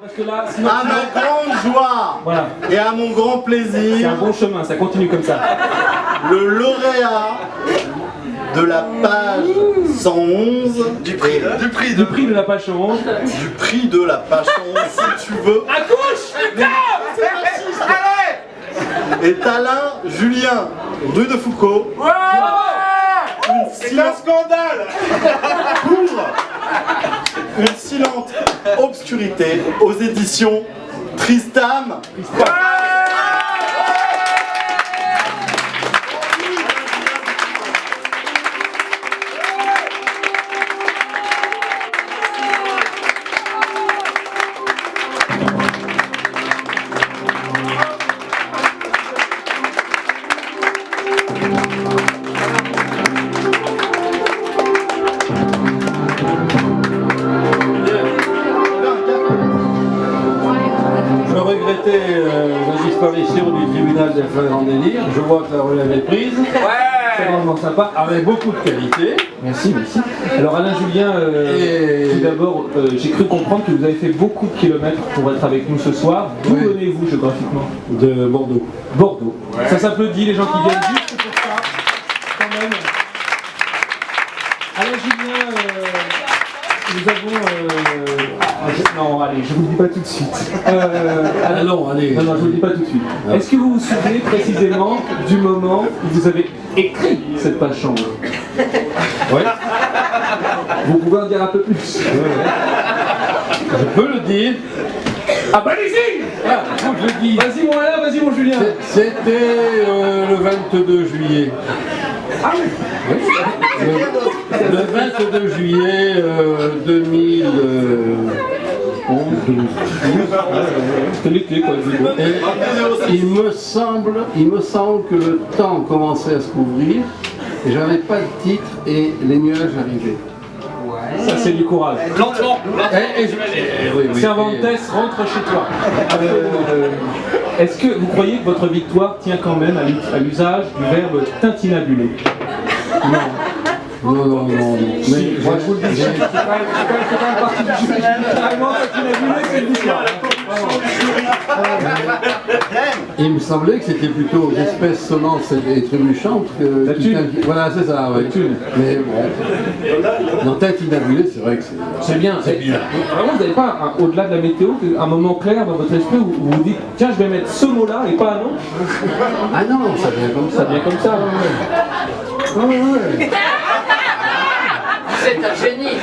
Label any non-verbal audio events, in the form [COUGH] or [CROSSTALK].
Parce que là, sinon, À ma grande joie Voilà. et à mon grand c'est un plaisir, bon chemin, ça continue comme ça. le lauréat de la page 111 du prix, du prix, Du prix de la page 11. du prix de la page 111 si tu veux. Accouche est Alain Julien rue de Foucault. C'est un scandale. pour [LAUGHS] une silente obscurité aux éditions Tristam. Euh, la disparition du tribunal des frères en délire. Je vois que la relève est prise. C'est vraiment sympa, avec beaucoup de qualité. Merci, merci. Alors Alain Julien, euh, Et- tout d'abord, euh, j'ai cru comprendre que vous avez fait beaucoup de kilomètres pour être avec nous ce soir. D'où Oui. venez-vous géographiquement De Bordeaux. Bordeaux. Ça s'applaudit les gens qui viennent juste pour ça, quand même. Alain Julien, euh, nous avons... euh, ah, je- non, allez, je vous le dis pas tout de suite. [LAUGHS] Euh, Ah non, allez. Non, non, je vous le dis pas tout de suite. Ah. Est-ce que vous vous souvenez précisément du moment où vous avez écrit cette page chambre Ouais. Vous pouvez en dire un peu plus Je peux le dire. Ah bah allez-y Ah, je le. Vas-y mon Alain, vas-y mon Julien C'était euh, le 22 juillet. Ah oui Le, le 22 juillet euh, 2011. C'était l'été quoi, je veux dire. Et il me semble, il me semble que le temps commençait à se couvrir et j'avais pas de titre et les nuages arrivaient. Ça c'est du courage. Lentement oui, Cervantes, rentre chez toi. Euh, Est-ce que vous croyez que votre victoire tient quand même à l'usage du verbe tintinabuler Non, non, non, non. Mais Moi je vous le dis, c'est quand même c'est quand même- c'est quand partie du. Littéralement, tintinabuler, c'est victoire. il me semblait que c'était plutôt l'espèce sonnante et trébuchante que. La thune. Voilà, c'est ça, ouais. La thune. Mais bon. Dans tête inabulée, c'est vrai que c'est. C'est bien. C'est bien. Vraiment, vous n'avez pas, un- au-delà de la météo, un moment clair dans votre esprit où vous vous dites tiens, je vais mettre ce mot-là et pas un autre Ah non, ça vient comme ça. Ça vient comme ça. ouais, ouais. Ouais, ouais. C'est un génie